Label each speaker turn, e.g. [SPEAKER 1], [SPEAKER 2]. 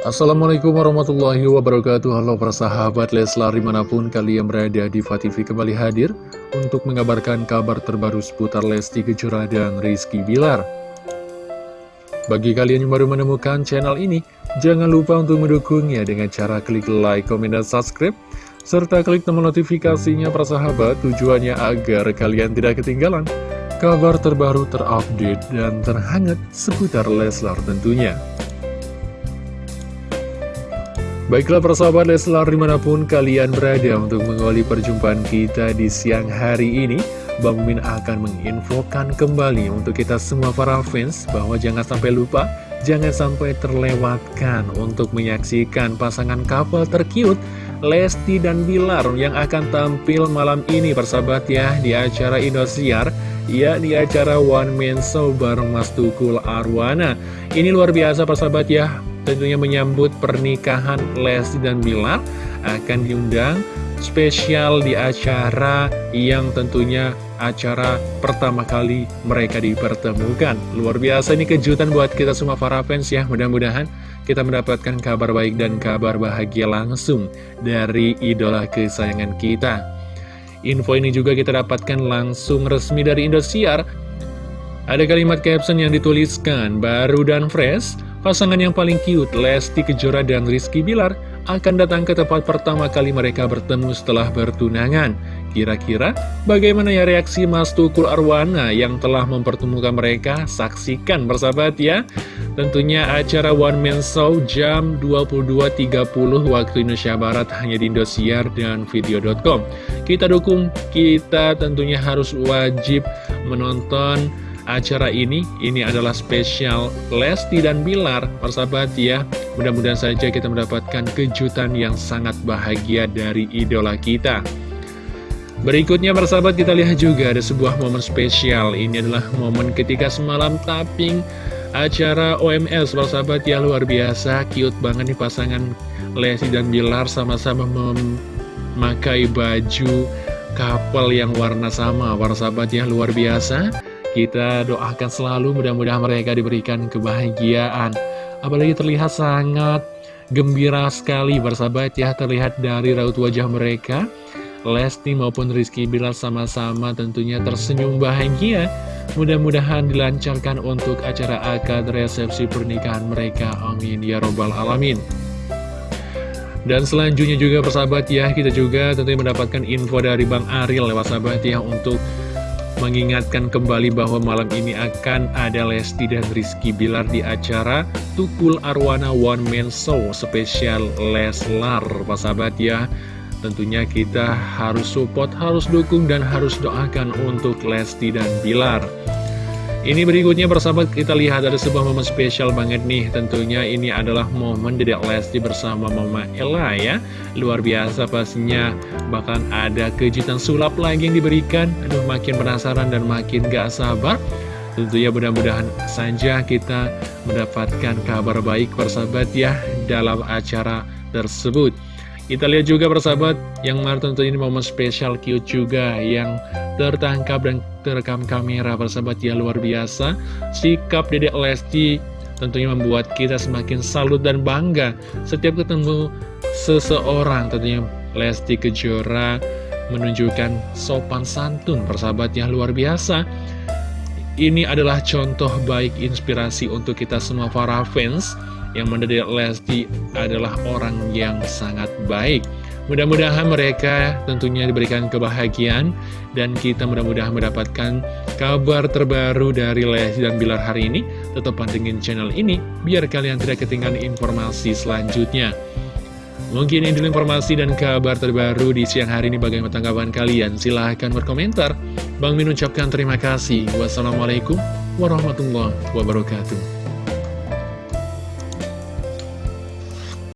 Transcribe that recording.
[SPEAKER 1] Assalamualaikum warahmatullahi wabarakatuh. Halo para sahabat Leslar di mana pun kalian berada di TV kembali hadir Untuk mengabarkan kabar terbaru seputar Lesti Kejora dan Rizky Bilar. Bagi kalian yang baru menemukan channel ini Jangan lupa untuk mendukungnya dengan cara klik like, komen, dan subscribe Serta klik tombol notifikasinya para sahabat Tujuannya agar kalian tidak ketinggalan Kabar terbaru terupdate dan terhangat seputar Leslar tentunya Baiklah persahabat Leslar di mana pun kalian berada untuk mengawali perjumpaan kita di siang hari ini Bang Min akan menginfokan kembali untuk kita semua para fans bahwa jangan sampai lupa Jangan sampai terlewatkan untuk menyaksikan pasangan couple terkiut Lesti dan Bilar yang akan tampil malam ini persahabat ya di acara Indosiar Ya di acara One Man Show bareng Mas Tukul Arwana. Ini luar biasa persahabat ya tentunya menyambut pernikahan Lesti dan Bilar akan diundang spesial di acara yang tentunya acara pertama kali mereka dipertemukan. Luar biasa ini kejutan buat kita semua para fans ya, mudah-mudahan kita mendapatkan kabar baik dan kabar bahagia langsung dari idola kesayangan kita. Info ini juga kita dapatkan langsung resmi dari Indosiar. Ada kalimat caption yang dituliskan, baru dan fresh, Pasangan yang paling cute, Lesti Kejora dan Rizky Bilar, akan datang ke tempat pertama kali mereka bertemu setelah bertunangan. Kira-kira bagaimana ya reaksi Mas Tukul Arwana yang telah mempertemukan mereka? Saksikan bersahabat ya. Tentunya acara One Man Show jam 22.30 waktu Indonesia Barat hanya di Indosiar dan video.com. Kita dukung, kita tentunya harus wajib menonton acara ini Ini adalah spesial Lesti dan Bilar Persahabat ya. Mudah-mudahan saja kita mendapatkan kejutan yang sangat bahagia dari idola kita. Berikutnya persahabat kita lihat juga ada sebuah momen spesial. Ini adalah momen ketika semalam tapping acara OMS Persahabat ya. Luar biasa Cute banget nih pasangan Lesti dan Bilar sama-sama memakai baju kapal yang warna sama Persahabat ya. Luar biasa kita doakan selalu mudah-mudahan mereka diberikan kebahagiaan. Apalagi terlihat sangat gembira sekali bersahabat ya Terlihat dari raut wajah mereka. Lesti maupun Rizky Bilal sama-sama tentunya tersenyum bahagia. Mudah-mudahan dilancarkan untuk acara akad resepsi pernikahan mereka. Amin. Ya robbal alamin. Dan selanjutnya juga persahabat ya kita juga tentunya mendapatkan info dari Bang Ariel lewat sahabat ya untuk mengingatkan kembali bahwa malam ini akan ada Lesti dan Rizky Bilar di acara Tukul Arwana One Man Show spesial Leslar, Pak sahabat ya. Tentunya kita harus support, harus dukung, dan harus doakan untuk Lesti dan Bilar. Ini berikutnya bersahabat kita lihat ada sebuah momen spesial banget nih. Tentunya ini adalah momen Dedek Lesti bersama Mama Ella ya. Luar biasa pastinya. Bahkan ada kejutan sulap lagi yang diberikan. Aduh makin penasaran dan makin gak sabar. Tentunya mudah-mudahan saja kita mendapatkan kabar baik bersahabat ya dalam acara tersebut kita lihat juga persahabat yang mana tentu ini momen spesial cute juga yang tertangkap dan terekam kamera persahabat ya luar biasa. Sikap Dedek Lesti tentunya membuat kita semakin salut dan bangga setiap ketemu seseorang tentunya Lesti Kejora menunjukkan sopan santun persahabat yang luar biasa. Ini adalah contoh baik inspirasi untuk kita semua para fans yang mendadak Lesti adalah orang yang sangat baik. Mudah-mudahan mereka tentunya diberikan kebahagiaan dan kita mudah-mudahan mendapatkan kabar terbaru dari Lesti dan Bilar hari ini. Tetap pantengin channel ini biar kalian tidak ketinggalan informasi selanjutnya. Mungkin ini informasi dan kabar terbaru di siang hari ini bagaimana tanggapan kalian? Silahkan berkomentar. Bang Min ucapkan terima kasih. Wassalamualaikum warahmatullahi wabarakatuh.